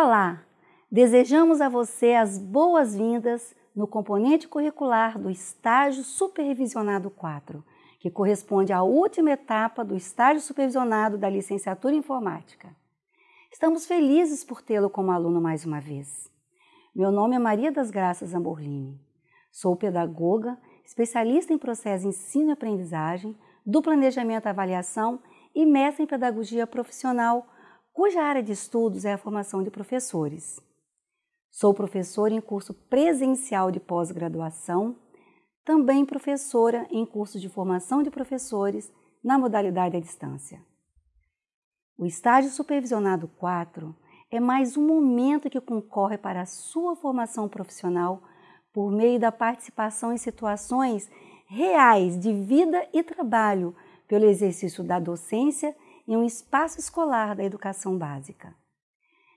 Olá! Desejamos a você as boas-vindas no componente curricular do estágio supervisionado 4, que corresponde à última etapa do estágio supervisionado da licenciatura em informática. Estamos felizes por tê-lo como aluno mais uma vez. Meu nome é Maria das Graças Amborlini. Sou pedagoga, especialista em processo de ensino e aprendizagem, do planejamento e avaliação e mestre em pedagogia profissional, cuja área de estudos é a formação de professores. Sou professora em curso presencial de pós-graduação, também professora em curso de formação de professores na modalidade à distância. O estágio supervisionado 4 é mais um momento que concorre para a sua formação profissional por meio da participação em situações reais de vida e trabalho pelo exercício da docência em um espaço escolar da educação básica.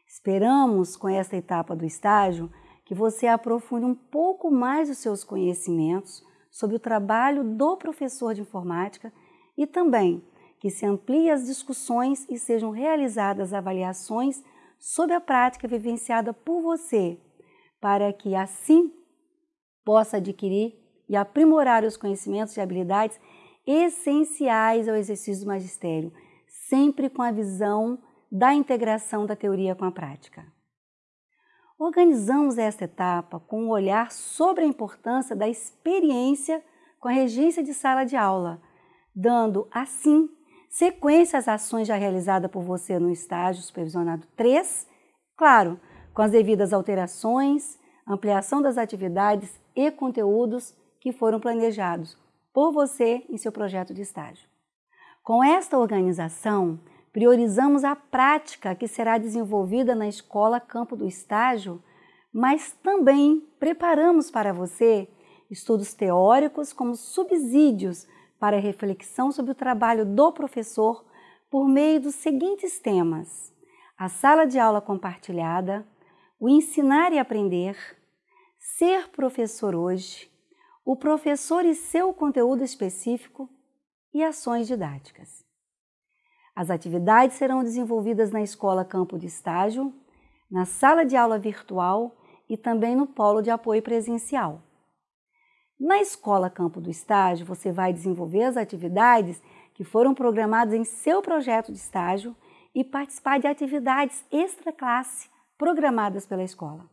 Esperamos, com esta etapa do estágio, que você aprofunde um pouco mais os seus conhecimentos sobre o trabalho do professor de informática e também que se amplie as discussões e sejam realizadas avaliações sobre a prática vivenciada por você, para que assim possa adquirir e aprimorar os conhecimentos e habilidades essenciais ao exercício do magistério, sempre com a visão da integração da teoria com a prática. Organizamos esta etapa com um olhar sobre a importância da experiência com a regência de sala de aula, dando, assim, sequência às ações já realizadas por você no estágio supervisionado 3, claro, com as devidas alterações, ampliação das atividades e conteúdos que foram planejados por você em seu projeto de estágio. Com esta organização, priorizamos a prática que será desenvolvida na escola campo do estágio, mas também preparamos para você estudos teóricos como subsídios para reflexão sobre o trabalho do professor por meio dos seguintes temas: a sala de aula compartilhada, o ensinar e aprender, ser professor hoje, o professor e seu conteúdo específico e ações didáticas. As atividades serão desenvolvidas na escola campo de estágio, na sala de aula virtual e também no polo de apoio presencial. Na escola campo do estágio, você vai desenvolver as atividades que foram programadas em seu projeto de estágio e participar de atividades extra-classe programadas pela escola.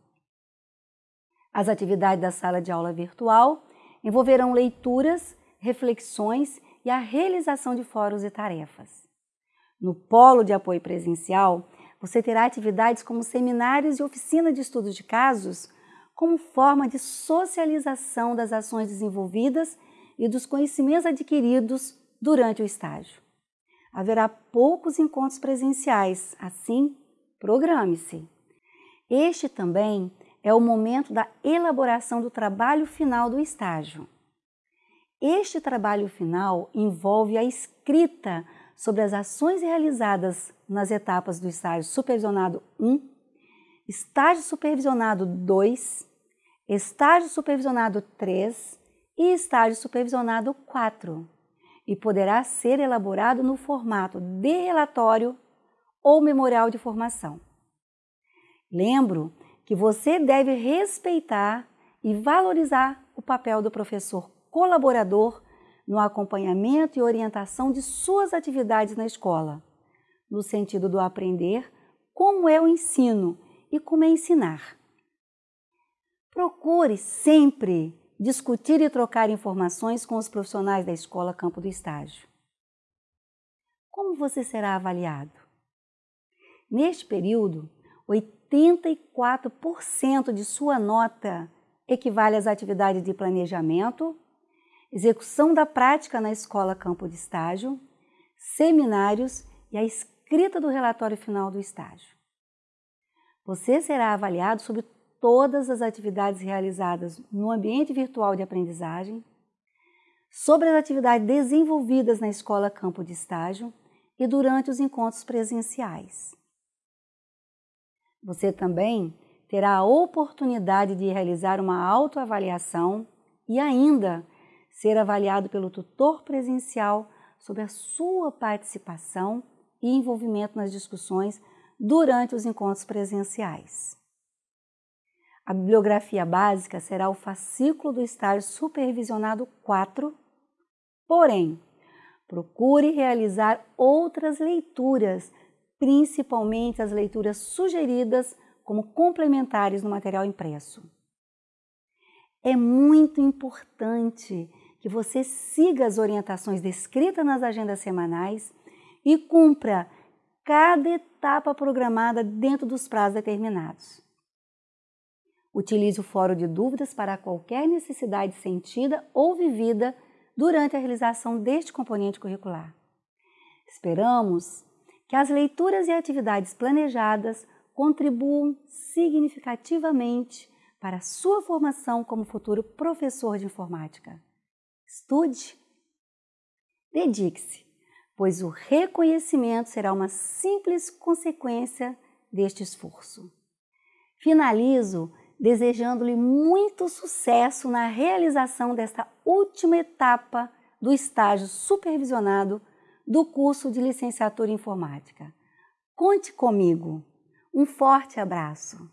As atividades da sala de aula virtual envolverão leituras, reflexões e a realização de fóruns e tarefas. No polo de apoio presencial, você terá atividades como seminários e oficina de estudos de casos, como forma de socialização das ações desenvolvidas e dos conhecimentos adquiridos durante o estágio. Haverá poucos encontros presenciais, assim, programe-se. Este também é o momento da elaboração do trabalho final do estágio. Este trabalho final envolve a escrita sobre as ações realizadas nas etapas do estágio supervisionado 1, estágio supervisionado 2, estágio supervisionado 3 e estágio supervisionado 4, e poderá ser elaborado no formato de relatório ou memorial de formação. Lembro que você deve respeitar e valorizar o papel do professor colaborador no acompanhamento e orientação de suas atividades na escola, no sentido do aprender como é o ensino e como é ensinar. Procure sempre discutir e trocar informações com os profissionais da escola campo do estágio. Como você será avaliado? Neste período, 84% de sua nota equivale às atividades de planejamento, execução da prática na escola campo de estágio, seminários e a escrita do relatório final do estágio. Você será avaliado sobre todas as atividades realizadas no ambiente virtual de aprendizagem, sobre as atividades desenvolvidas na escola campo de estágio e durante os encontros presenciais. Você também terá a oportunidade de realizar uma autoavaliação e ainda ser avaliado pelo tutor presencial sobre a sua participação e envolvimento nas discussões durante os encontros presenciais. A bibliografia básica será o fascículo do estágio supervisionado 4, porém, procure realizar outras leituras, principalmente as leituras sugeridas como complementares no material impresso. É muito importante que você siga as orientações descritas nas agendas semanais e cumpra cada etapa programada dentro dos prazos determinados. Utilize o fórum de dúvidas para qualquer necessidade sentida ou vivida durante a realização deste componente curricular. Esperamos que as leituras e atividades planejadas contribuam significativamente para a sua formação como futuro professor de informática. Estude, dedique-se, pois o reconhecimento será uma simples consequência deste esforço. Finalizo desejando-lhe muito sucesso na realização desta última etapa do estágio supervisionado do curso de licenciatura em informática. Conte comigo. Um forte abraço.